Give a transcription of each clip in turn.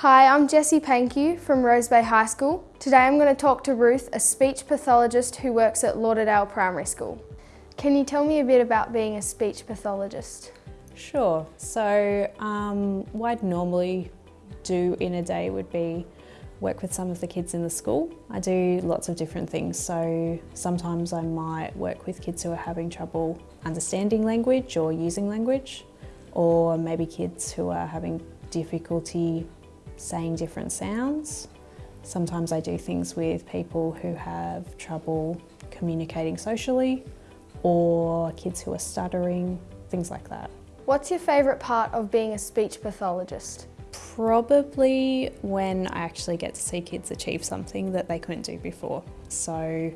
Hi, I'm Jessie Pankew from Rose Bay High School. Today I'm going to talk to Ruth, a speech pathologist who works at Lauderdale Primary School. Can you tell me a bit about being a speech pathologist? Sure. So um, what I'd normally do in a day would be work with some of the kids in the school. I do lots of different things. So sometimes I might work with kids who are having trouble understanding language or using language, or maybe kids who are having difficulty saying different sounds. Sometimes I do things with people who have trouble communicating socially or kids who are stuttering, things like that. What's your favourite part of being a speech pathologist? Probably when I actually get to see kids achieve something that they couldn't do before. So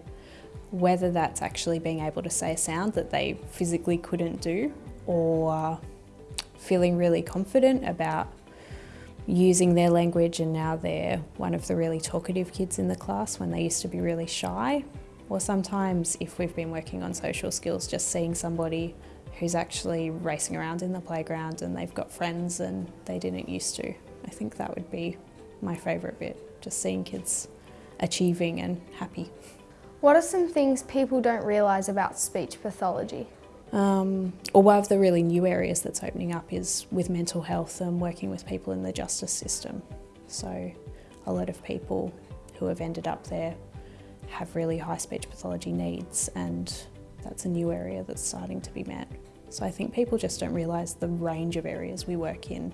whether that's actually being able to say a sound that they physically couldn't do or feeling really confident about using their language and now they're one of the really talkative kids in the class when they used to be really shy. Or sometimes if we've been working on social skills, just seeing somebody who's actually racing around in the playground and they've got friends and they didn't used to. I think that would be my favourite bit, just seeing kids achieving and happy. What are some things people don't realise about speech pathology? Um, or one of the really new areas that's opening up is with mental health and working with people in the justice system. So a lot of people who have ended up there have really high speech pathology needs and that's a new area that's starting to be met. So I think people just don't realise the range of areas we work in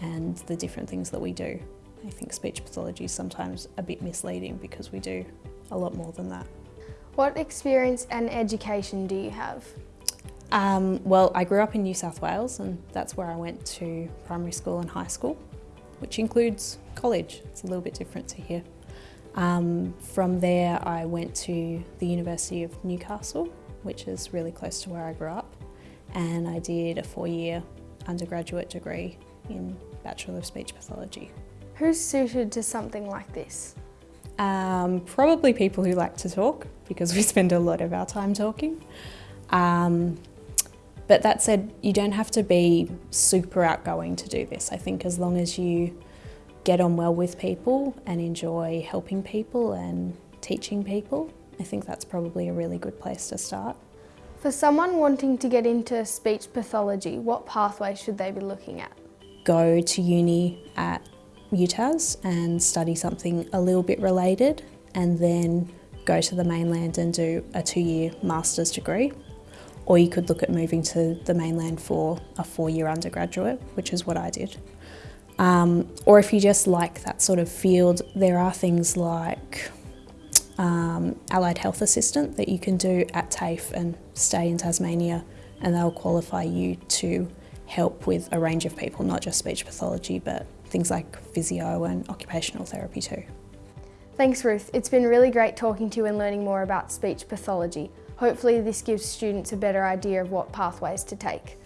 and the different things that we do. I think speech pathology is sometimes a bit misleading because we do a lot more than that. What experience and education do you have? Um, well, I grew up in New South Wales and that's where I went to primary school and high school, which includes college. It's a little bit different to here. Um, from there, I went to the University of Newcastle, which is really close to where I grew up, and I did a four-year undergraduate degree in Bachelor of Speech Pathology. Who's suited to something like this? Um, probably people who like to talk, because we spend a lot of our time talking. Um, but that said, you don't have to be super outgoing to do this. I think as long as you get on well with people and enjoy helping people and teaching people, I think that's probably a really good place to start. For someone wanting to get into speech pathology, what pathway should they be looking at? Go to uni at UTAS and study something a little bit related and then go to the mainland and do a two-year master's degree or you could look at moving to the mainland for a four-year undergraduate, which is what I did. Um, or if you just like that sort of field, there are things like um, allied health assistant that you can do at TAFE and stay in Tasmania and they'll qualify you to help with a range of people, not just speech pathology, but things like physio and occupational therapy too. Thanks Ruth, it's been really great talking to you and learning more about speech pathology. Hopefully this gives students a better idea of what pathways to take.